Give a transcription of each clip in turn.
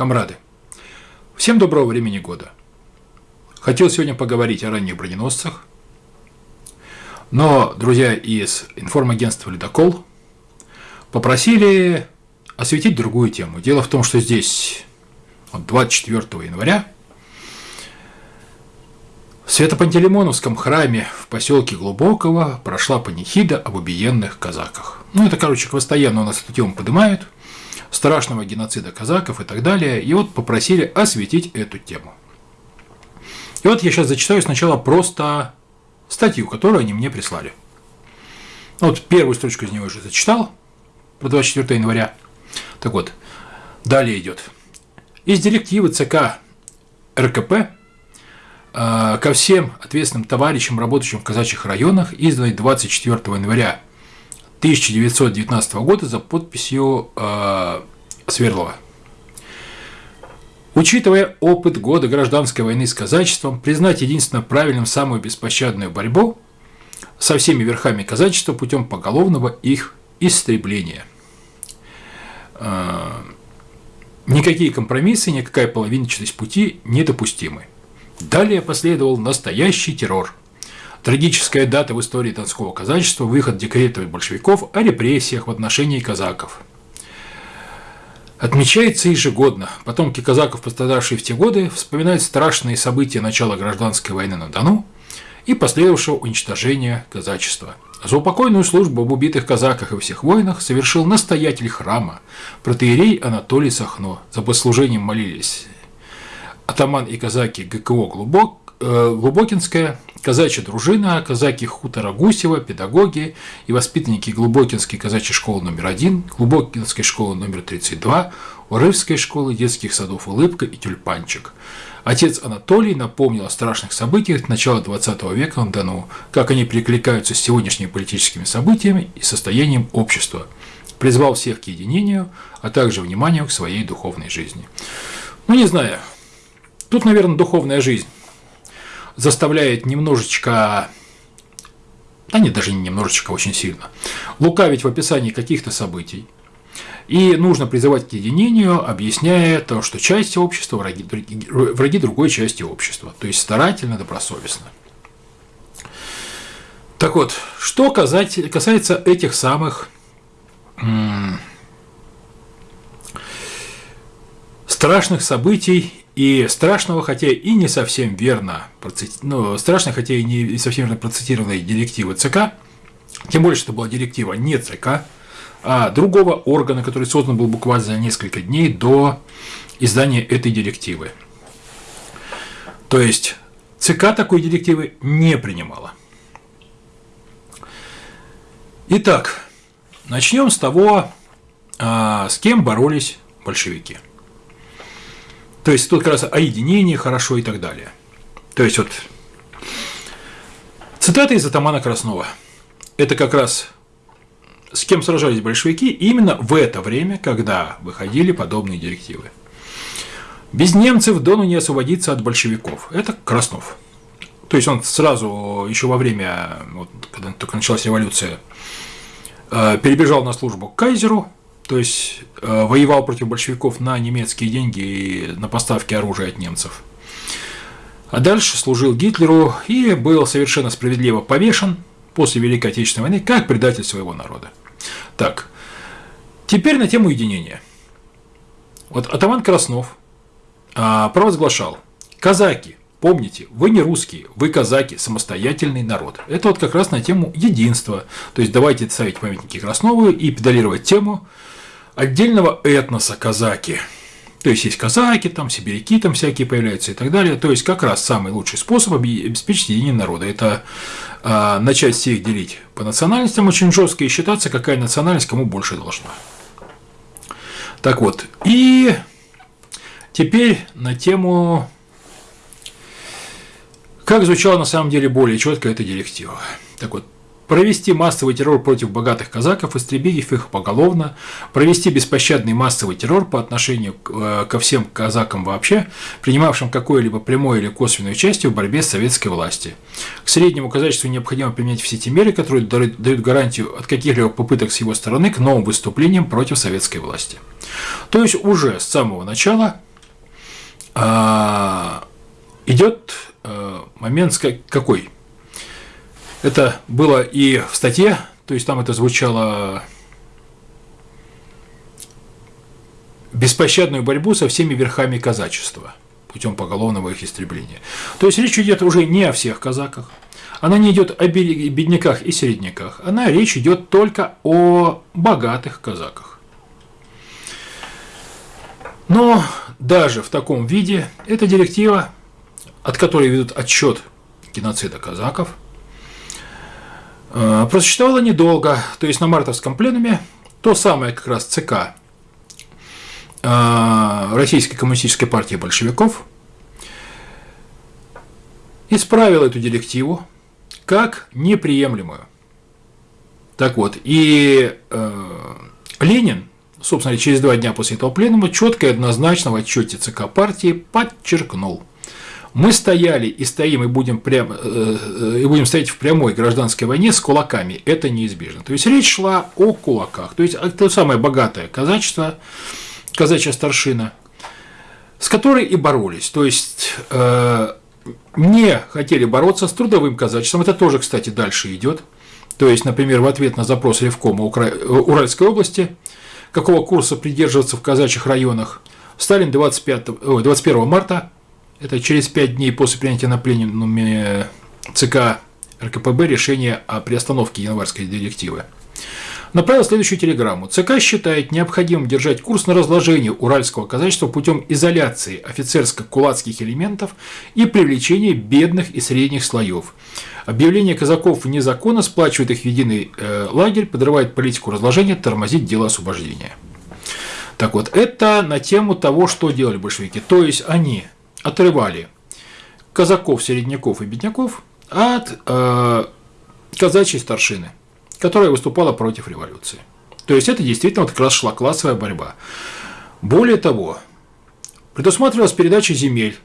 Камрады, всем доброго времени года. Хотел сегодня поговорить о ранних броненосцах, но друзья из информагентства «Ледокол» попросили осветить другую тему. Дело в том, что здесь 24 января в Свято-Пантелеймоновском храме в поселке Глубокого прошла панихида об убиенных казаках. Ну, это, короче, постоянно у нас эту тему поднимают – страшного геноцида казаков и так далее, и вот попросили осветить эту тему. И вот я сейчас зачитаю сначала просто статью, которую они мне прислали. Вот первую строчку из него уже зачитал, про 24 января. Так вот, далее идет. Из директивы ЦК РКП э, ко всем ответственным товарищам, работающим в казачьих районах, изданной 24 января 1919 года за подписью э, Свердлова. Учитывая опыт года гражданской войны с казачеством, признать единственно правильным самую беспощадную борьбу со всеми верхами казачества путем поголовного их истребления. Э, никакие компромиссы, никакая половинчатость пути недопустимы. Далее последовал настоящий террор – Трагическая дата в истории Донского казачества – выход декретов большевиков о репрессиях в отношении казаков. Отмечается ежегодно. Потомки казаков, пострадавшие в те годы, вспоминают страшные события начала гражданской войны на Дону и последовавшего уничтожения казачества. За упокойную службу об убитых казаках и всех воинах совершил настоятель храма, протеерей Анатолий Сахно. За послужением молились атаман и казаки ГКО Глубок, Глубокинская, казачья дружина, казаки хутора Гусева, педагоги и воспитанники Глубокинской казачьей школы номер один, Глубокинской школы номер 32, Урывской школы детских садов «Улыбка» и «Тюльпанчик». Отец Анатолий напомнил о страшных событиях начала XX века на Дону, как они перекликаются с сегодняшними политическими событиями и состоянием общества, призвал всех к единению, а также вниманию к своей духовной жизни. Ну, не знаю, тут, наверное, духовная жизнь заставляет немножечко, да нет, даже не немножечко, очень сильно, лукавить в описании каких-то событий. И нужно призывать к единению, объясняя то, что часть общества враги, враги другой части общества. То есть старательно, добросовестно. Так вот, что касается этих самых страшных событий и страшного, хотя и не совсем верно, ну, страшно, хотя и не совсем верно процитированной директивы ЦК, тем более, что была директива не ЦК, а другого органа, который создан был буквально за несколько дней до издания этой директивы. То есть ЦК такой директивы не принимала. Итак, начнем с того, а, с кем боролись большевики – то есть тут как раз о единении хорошо и так далее. То есть вот цитата из Атамана Краснова. Это как раз с кем сражались большевики именно в это время, когда выходили подобные директивы. Без немцев Дону не освободиться от большевиков. Это Краснов. То есть он сразу, еще во время, вот, когда только началась революция, э, перебежал на службу к кайзеру, то есть э, воевал против большевиков на немецкие деньги и на поставки оружия от немцев. А дальше служил Гитлеру и был совершенно справедливо повешен после Великой Отечественной войны как предатель своего народа. Так, теперь на тему единения. Вот Атаман Краснов а, провозглашал, казаки, помните, вы не русские, вы казаки, самостоятельный народ. Это вот как раз на тему единства. То есть давайте ставить памятники Краснову и педалировать тему отдельного этноса казаки. То есть есть казаки, там сибиряки там всякие появляются и так далее. То есть как раз самый лучший способ обеспечить единение народа – это э, начать всех делить по национальностям очень жестко и считаться, какая национальность кому больше должна. Так вот, и теперь на тему, как звучала на самом деле более четко эта директива. Так вот, провести массовый террор против богатых казаков, истребив их поголовно, провести беспощадный массовый террор по отношению э, ко всем казакам вообще, принимавшим какое-либо прямое или косвенное участие в борьбе с советской властью. К среднему казачеству необходимо применять все те меры, которые дают гарантию от каких-либо попыток с его стороны к новым выступлениям против советской власти. То есть уже с самого начала а, идет а, момент какой? Это было и в статье, то есть там это звучало беспощадную борьбу со всеми верхами казачества путем поголовного их истребления. То есть речь идет уже не о всех казаках, она не идет о бедняках и середняках, она речь идет только о богатых казаках. Но даже в таком виде эта директива, от которой ведут отчет геноцида казаков, просуществовала недолго, то есть на мартовском пленуме то самое как раз ЦК э, Российской коммунистической партии большевиков исправил эту директиву как неприемлемую. Так вот, и э, Ленин собственно, через два дня после этого пленума четко и однозначно в отчете ЦК партии подчеркнул. Мы стояли и стоим и будем, прямо, э, э, и будем стоять в прямой гражданской войне с кулаками. Это неизбежно. То есть речь шла о кулаках. То есть то самое богатое казачество, казачья старшина, с которой и боролись. То есть э, не хотели бороться с трудовым казачеством. Это тоже, кстати, дальше идет. То есть, например, в ответ на запрос Ревкома Уральской области какого курса придерживаться в казачьих районах. Сталин 25, ой, 21 марта, это через 5 дней после принятия на пленуме ЦК РКПБ решения о приостановке январской директивы направил следующую телеграмму. ЦК считает необходимым держать курс на разложение уральского казачества путем изоляции офицерско-кулацких элементов и привлечения бедных и средних слоев. Объявление казаков вне закона сплачивает их в единый э, лагерь, подрывает политику разложения, тормозит дело освобождения. Так вот, это на тему того, что делали большевики. То есть они отрывали казаков, середняков и бедняков от э, казачьей старшины которая выступала против революции. То есть это действительно вот как раз шла классовая борьба. Более того, предусматривалась передача земель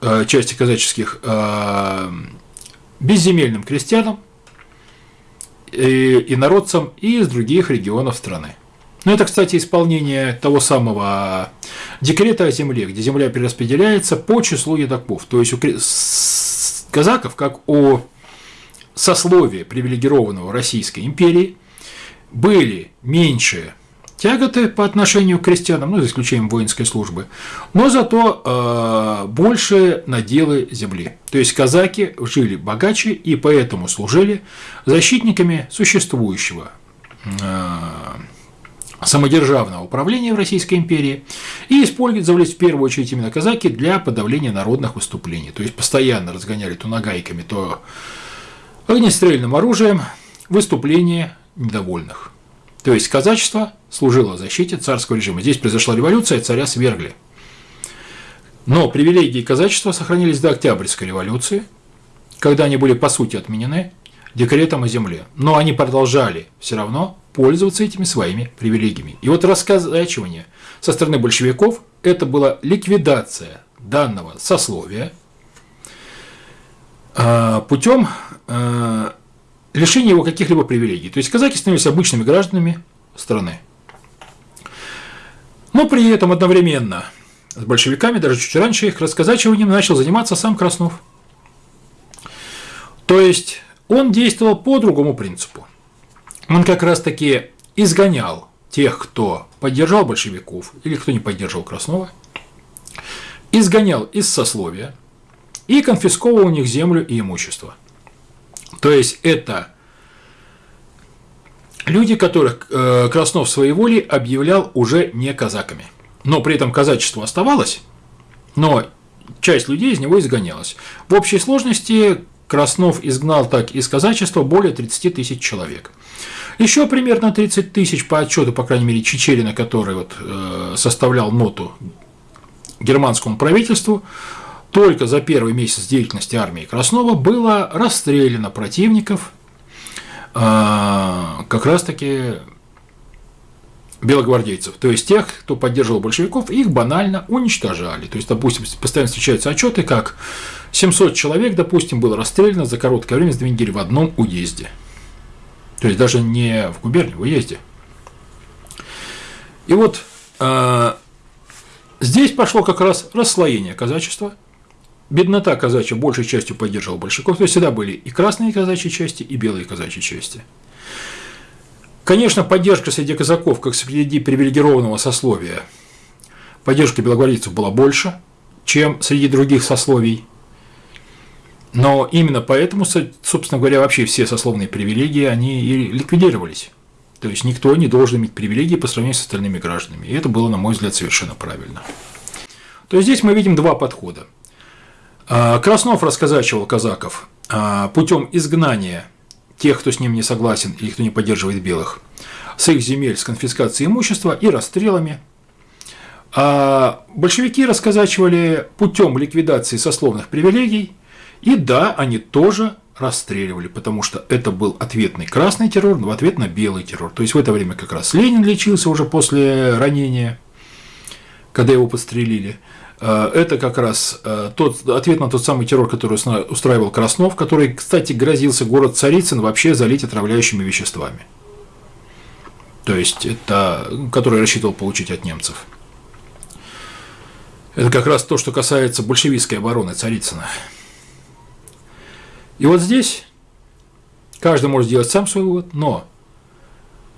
э, части казаческих э, безземельным крестьянам и, и народцам из других регионов страны. Ну, это, кстати, исполнение того самого декрета о земле, где земля перераспределяется по числу едоков. То есть у казаков, как у сословия привилегированного Российской империи были меньше тяготы по отношению к крестьянам, ну, за исключением воинской службы, но зато э, больше наделы земли. То есть казаки жили богаче и поэтому служили защитниками существующего э, самодержавного управления в Российской империи и использовались в первую очередь именно казаки для подавления народных выступлений. То есть постоянно разгоняли то нагайками, то огнестрельным оружием выступление недовольных. То есть казачество служило защите царского режима. Здесь произошла революция, царя свергли. Но привилегии казачества сохранились до Октябрьской революции, когда они были по сути отменены декретом о земле. Но они продолжали все равно пользоваться этими своими привилегиями. И вот расказачивание со стороны большевиков – это была ликвидация данного сословия а, путем Э, лишение его каких-либо привилегий. То есть казаки становились обычными гражданами страны. Но при этом одновременно с большевиками, даже чуть раньше их расказачиванием начал заниматься сам Краснов. То есть он действовал по другому принципу. Он как раз таки изгонял тех, кто поддержал большевиков или кто не поддерживал Краснова, изгонял из сословия и конфисковывал у них землю и имущество. То есть это люди, которых э, Краснов своей волей объявлял уже не казаками. Но при этом казачество оставалось, но часть людей из него изгонялась. В общей сложности Краснов изгнал так из казачества более 30 тысяч человек. Еще примерно 30 тысяч по отчету, по крайней мере, Чечерина, который вот, э, составлял ноту германскому правительству, только за первый месяц деятельности армии Краснова было расстреляно противников а, как раз-таки белогвардейцев. То есть тех, кто поддерживал большевиков, их банально уничтожали. То есть, допустим, постоянно встречаются отчеты, как 700 человек, допустим, было расстреляно за короткое время с две недели в одном уезде. То есть даже не в губернии, в уезде. И вот а, Здесь пошло как раз расслоение казачества. Беднота казачья большей частью поддерживала большевиков, то есть всегда были и красные казачьи части, и белые казачьи части. Конечно, поддержка среди казаков, как среди привилегированного сословия, поддержка белогвардейцев была больше, чем среди других сословий. Но именно поэтому, собственно говоря, вообще все сословные привилегии, они и ликвидировались. То есть никто не должен иметь привилегии по сравнению с остальными гражданами. И это было, на мой взгляд, совершенно правильно. То есть здесь мы видим два подхода. А, Краснов расказачивал казаков а, путем изгнания тех, кто с ним не согласен или кто не поддерживает белых, с их земель, с конфискацией имущества и расстрелами. А большевики расказачивали путем ликвидации сословных привилегий, и да, они тоже расстреливали, потому что это был ответный красный террор в ответ на белый террор. То есть в это время как раз Ленин лечился уже после ранения, когда его подстрелили. Э, это как раз э, тот ответ на тот самый террор, который устраивал Краснов, который, кстати, грозился город Царицын вообще залить отравляющими веществами. То есть это, который рассчитывал получить от немцев. Это как раз то, что касается большевистской обороны Царицына. И вот здесь каждый может сделать сам свой вывод, но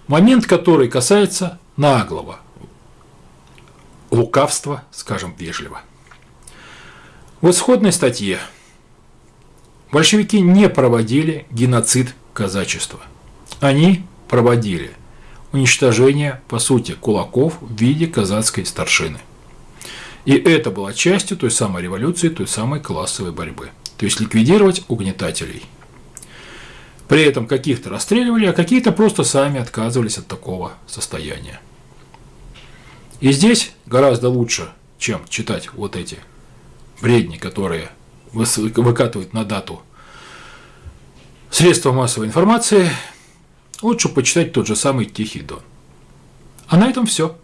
момент, который касается наглого, лукавства, скажем вежливо. В исходной статье большевики не проводили геноцид казачества. Они проводили уничтожение, по сути, кулаков в виде казацкой старшины. И это было частью той самой революции, той самой классовой борьбы то есть ликвидировать угнетателей. При этом каких-то расстреливали, а какие-то просто сами отказывались от такого состояния. И здесь гораздо лучше, чем читать вот эти бредни, которые выкатывают на дату средства массовой информации, лучше почитать тот же самый Тихий Дон. А на этом все.